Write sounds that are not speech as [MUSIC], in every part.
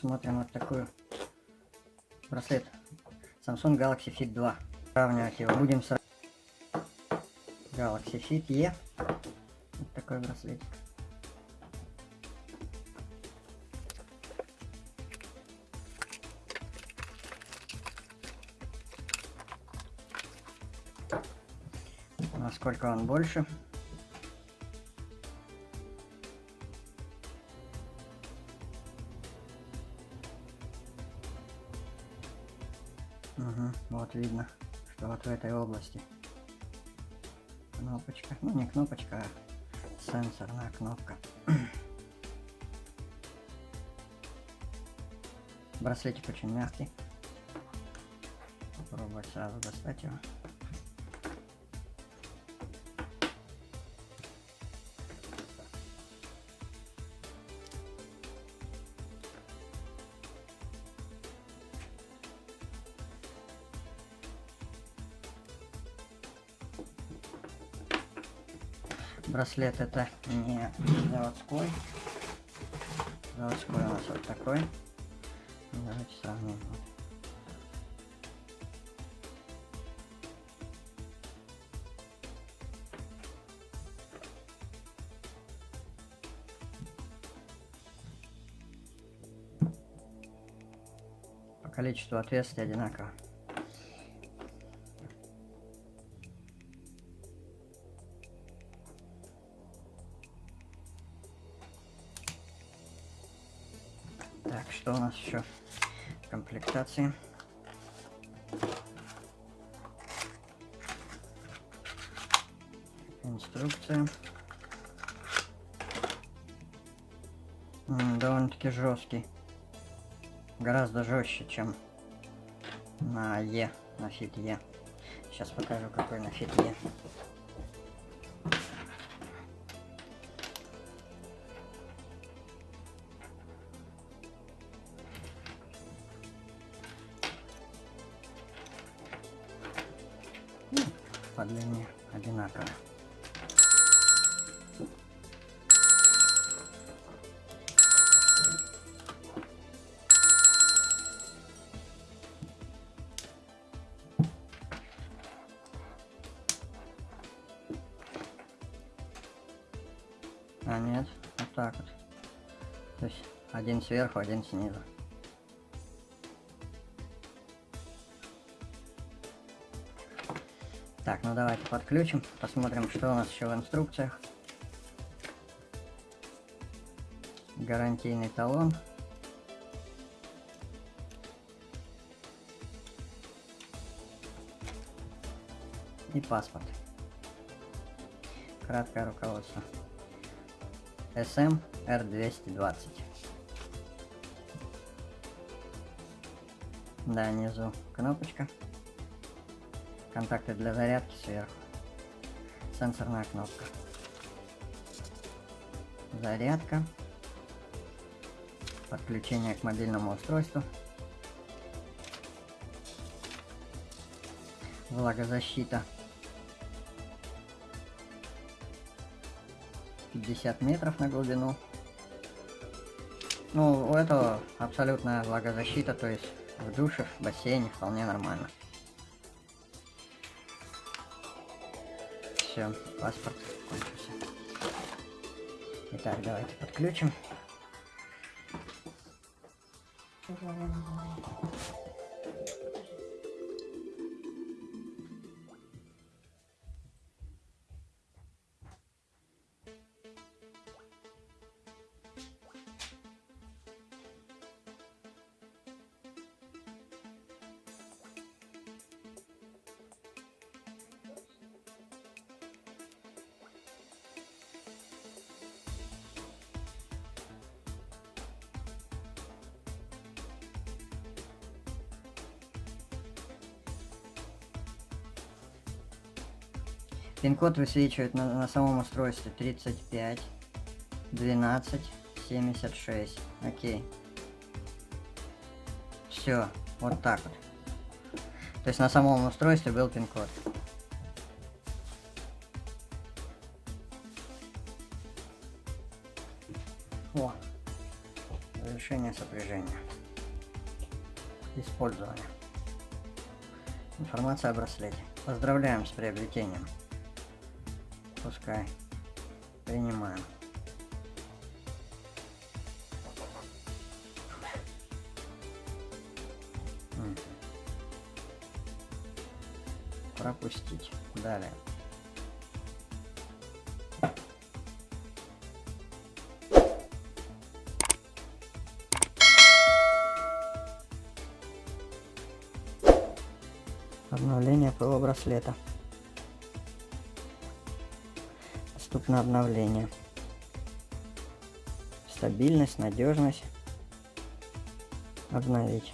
Смотрим вот такую браслет Samsung Galaxy Fit 2. Сравнивать его будем с Galaxy Fit E. Вот такой браслетик. Насколько он больше. Угу, вот видно, что вот в этой области кнопочка, ну не кнопочка, а сенсорная кнопка. Браслетик очень мягкий. Попробовать сразу достать его. Браслет это не заводской. Заводской у нас вот такой. Давайте сравним. По количеству отверстий одинаково. Нас еще комплектации? Инструкция. Довольно-таки жесткий. Гораздо жестче, чем на Е, на Fit Е. Сейчас покажу, какой на Fit Е. по длине одинаково. А нет, вот так вот. То есть один сверху, один снизу. Так, ну давайте подключим, посмотрим, что у нас еще в инструкциях. Гарантийный талон. И паспорт. Краткое руководство. SM R220. Да, внизу кнопочка. Контакты для зарядки сверху. Сенсорная кнопка. Зарядка. Подключение к мобильному устройству. Влагозащита. 50 метров на глубину. Ну, у этого абсолютная влагозащита, то есть в душе, в бассейне вполне нормально. Все, паспорт кончился. Итак, давайте подключим. Пин-код высвечивает на, на самом устройстве 35 12 76. Окей. Все, вот так вот. То есть на самом устройстве был пин-код. О, Завершение сопряжения. Использование. Информация о браслете. Поздравляем с приобретением. Пускай. Принимаем. Пропустить. Далее. Обновление ПО браслета. Доступно обновление. Стабильность, надежность. Обновить.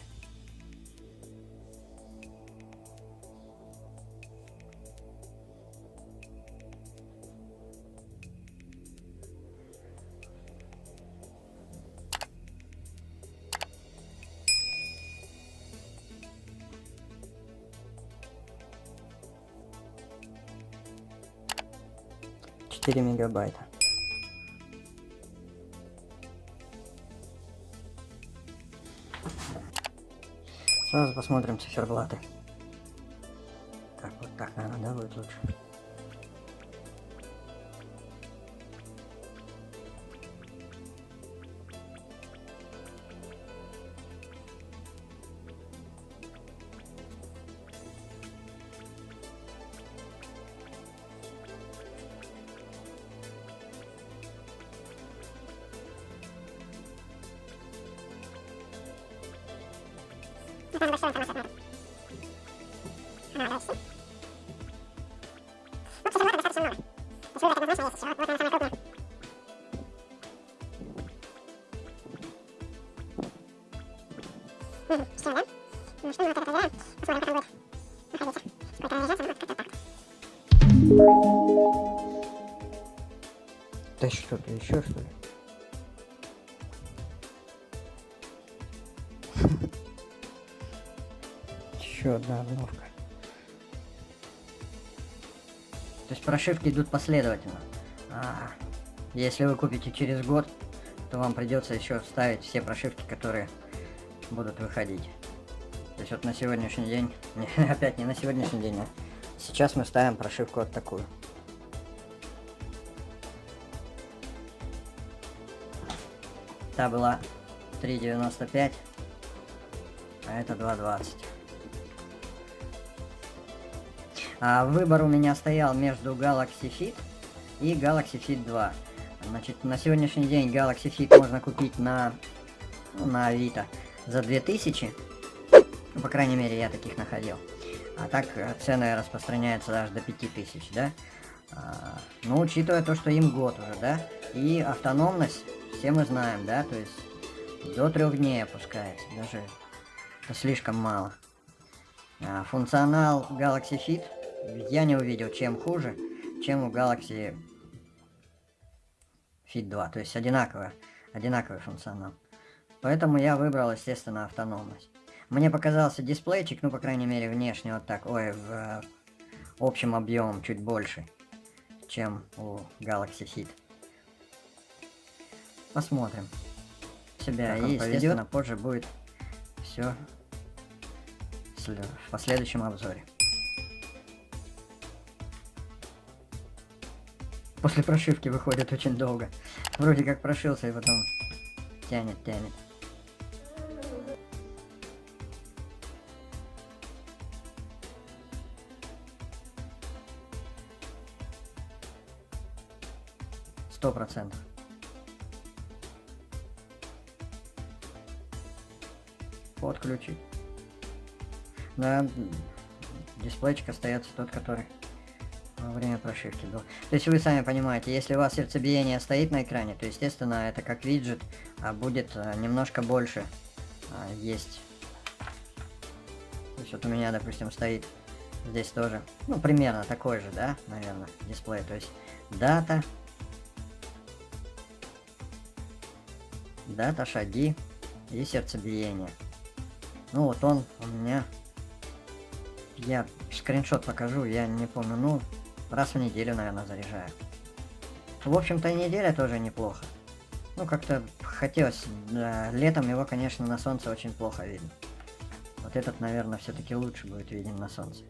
Четыре мегабайта. Сразу посмотрим циферблаты. Так, вот так, наверное, да, будет лучше. Да что-то еще что ли? Еще одна обновка. То есть прошивки идут последовательно. А, если вы купите через год, то вам придется еще вставить все прошивки, которые будут выходить. То есть вот на сегодняшний день, [LAUGHS] опять не на сегодняшний день, а сейчас мы ставим прошивку вот такую. Та была 3.95, а это 2.20. А выбор у меня стоял между Galaxy Fit и Galaxy Fit 2. Значит, на сегодняшний день Galaxy Fit можно купить на, ну, на Авито за 2000. Ну, по крайней мере, я таких находил. А так э, цены распространяются даже до 5000, да? А, ну, учитывая то, что им год уже, да? И автономность, все мы знаем, да? То есть до трех дней опускается. Даже слишком мало. А, функционал Galaxy Fit я не увидел, чем хуже, чем у Galaxy Fit 2. То есть одинаково, одинаковый функционал. Поэтому я выбрал, естественно, автономность. Мне показался дисплейчик, ну, по крайней мере, внешне вот так, ой, в э, общем объемом чуть больше, чем у Galaxy Fit. Посмотрим. Себя и, естественно, поведет. позже будет все в последующем обзоре. После прошивки выходит очень долго. Вроде как прошился и потом тянет, тянет. Сто процентов. Подключить. Да, дисплейчик остается тот, который во время прошивки был. То есть вы сами понимаете, если у вас сердцебиение стоит на экране, то естественно это как виджет, а будет а, немножко больше а, есть. То есть вот у меня, допустим, стоит здесь тоже, ну примерно такой же, да, наверное, дисплей. То есть дата, дата, шаги и сердцебиение. Ну вот он у меня, я скриншот покажу, я не помню, ну Раз в неделю, наверное, заряжаю. В общем-то, неделя тоже неплохо. Ну, как-то хотелось... Да, летом его, конечно, на солнце очень плохо видно. Вот этот, наверное, все-таки лучше будет виден на солнце.